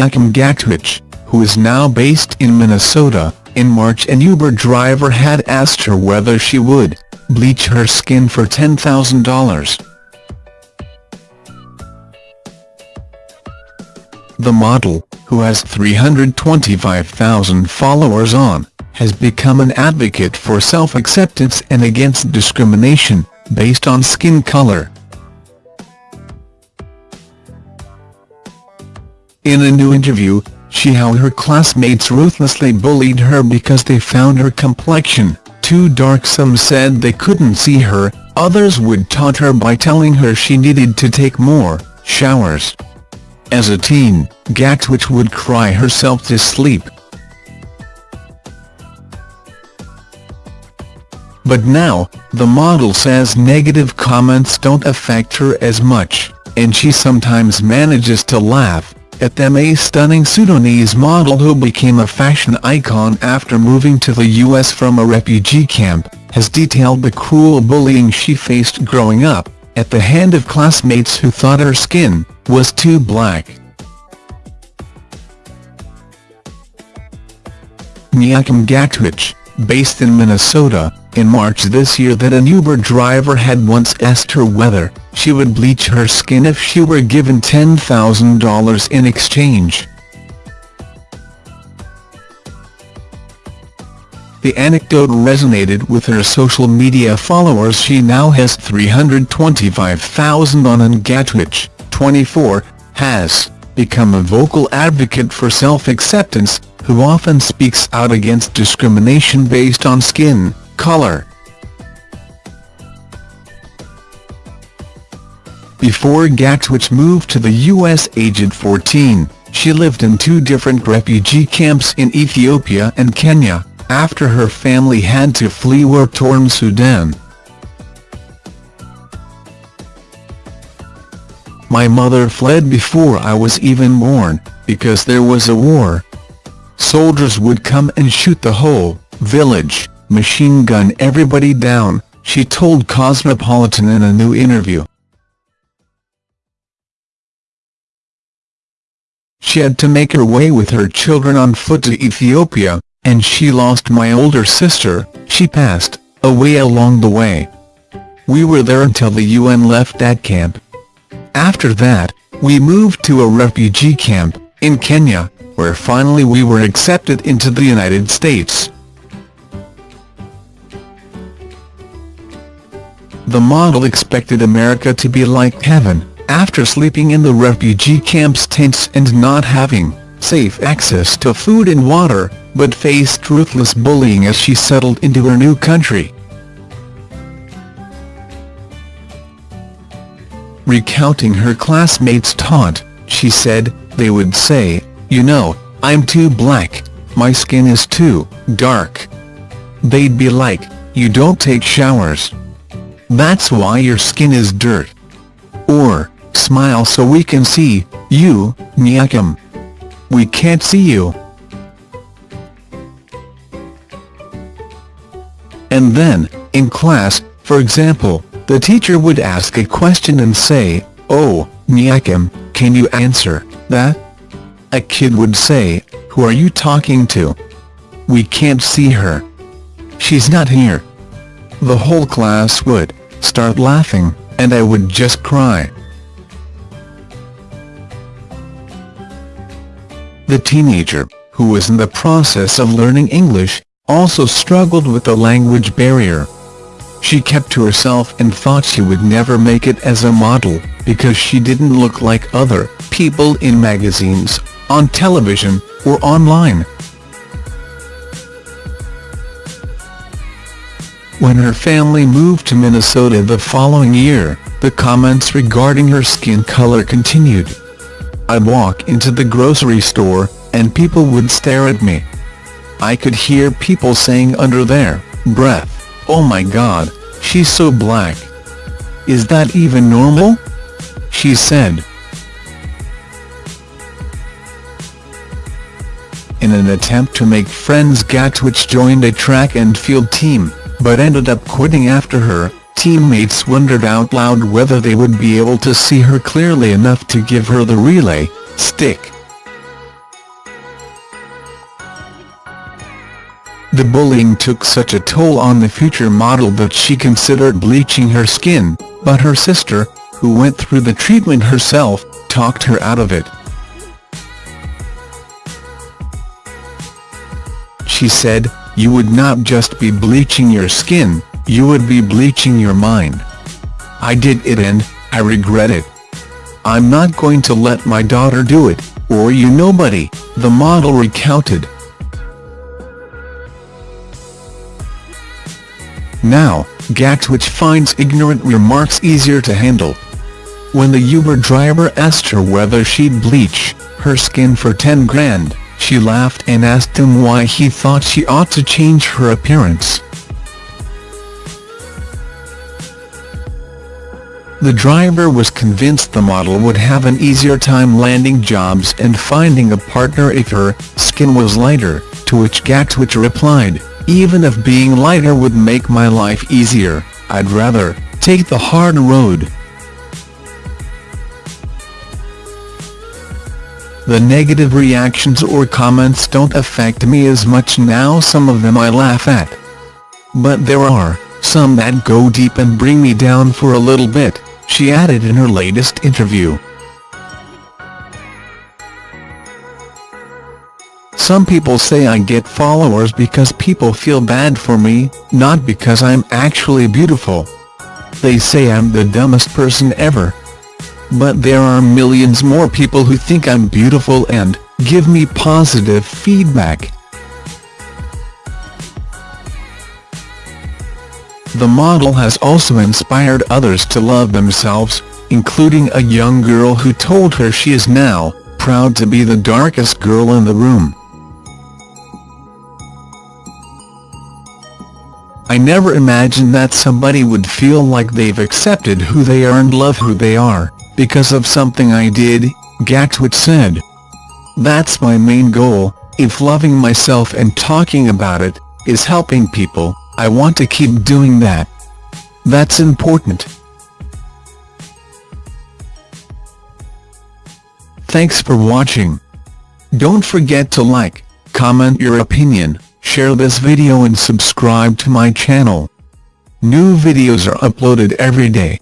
Nyakim Gatwech, who is now based in Minnesota, in March an Uber driver had asked her whether she would bleach her skin for $10,000. The model, who has 325,000 followers on, has become an advocate for self-acceptance and against discrimination, based on skin color. In a new interview, she how her classmates ruthlessly bullied her because they found her complexion too dark some said they couldn't see her, others would taunt her by telling her she needed to take more showers. As a teen, Gatwech would cry herself to sleep. But now, the model says negative comments don't affect her as much, and she sometimes manages to laugh at them a stunning Sudanese model who became a fashion icon after moving to the U.S. from a refugee camp, has detailed the cruel bullying she faced growing up, at the hand of classmates who thought her skin was too black. Nyakim Gatwech, based in Minnesota, in March this year that an Uber driver had once asked her whether she would bleach her skin if she were given $10,000 in exchange. The anecdote resonated with her social media followers she now has 325,000 on and Gatwech, 24, has become a vocal advocate for self-acceptance, who often speaks out against discrimination based on skin color. Before Gatwech moved to the U.S. aged 14, she lived in two different refugee camps in Ethiopia and Kenya, after her family had to flee war-torn Sudan. My mother fled before I was even born, because there was a war. Soldiers would come and shoot the whole village machine gun everybody down, she told Cosmopolitan in a new interview. She had to make her way with her children on foot to Ethiopia, and she lost my older sister, she passed away along the way. We were there until the UN left that camp. After that, we moved to a refugee camp, in Kenya, where finally we were accepted into the United States. The model expected America to be like heaven, after sleeping in the refugee camps tents and not having safe access to food and water, but faced ruthless bullying as she settled into her new country. Recounting her classmates' taunt, she said, they would say, you know, I'm too black, my skin is too dark. They'd be like, you don't take showers. That's why your skin is dirt. Or, smile so we can see you, Nyakim. We can't see you. And then, in class, for example, the teacher would ask a question and say, Oh, Nyakim, can you answer that? A kid would say, Who are you talking to? We can't see her. She's not here. The whole class would start laughing, and I would just cry. The teenager, who was in the process of learning English, also struggled with the language barrier. She kept to herself and thought she would never make it as a model, because she didn't look like other people in magazines, on television, or online. When her family moved to Minnesota the following year, the comments regarding her skin color continued. I'd walk into the grocery store, and people would stare at me. I could hear people saying under their breath, oh my god, she's so black. Is that even normal? She said. in an attempt to make friends Gatwech joined a track and field team, but ended up quitting after her. Teammates wondered out loud whether they would be able to see her clearly enough to give her the relay, stick. The bullying took such a toll on the future model that she considered bleaching her skin, but her sister, who went through the treatment herself, talked her out of it. She said, you would not just be bleaching your skin, you would be bleaching your mind. I did it and, I regret it. I'm not going to let my daughter do it, or you nobody, the model recounted. Now, Gatwech finds ignorant remarks easier to handle. When the Uber driver asked her whether she'd bleach her skin for 10 grand, she laughed and asked him why he thought she ought to change her appearance. The driver was convinced the model would have an easier time landing jobs and finding a partner if her skin was lighter, to which Gatwech replied, even if being lighter would make my life easier, I'd rather take the hard road. The negative reactions or comments don't affect me as much now some of them I laugh at. But there are some that go deep and bring me down for a little bit she added in her latest interview. Some people say I get followers because people feel bad for me, not because I'm actually beautiful. They say I'm the dumbest person ever. But there are millions more people who think I'm beautiful and give me positive feedback. The model has also inspired others to love themselves, including a young girl who told her she is now proud to be the darkest girl in the room. I never imagined that somebody would feel like they've accepted who they are and love who they are, because of something I did, Gatwech said. That's my main goal, if loving myself and talking about it, is helping people, I want to keep doing that. That's important. Thanks for watching. Don't forget to like, comment your opinion, share this video and subscribe to my channel. New videos are uploaded every day.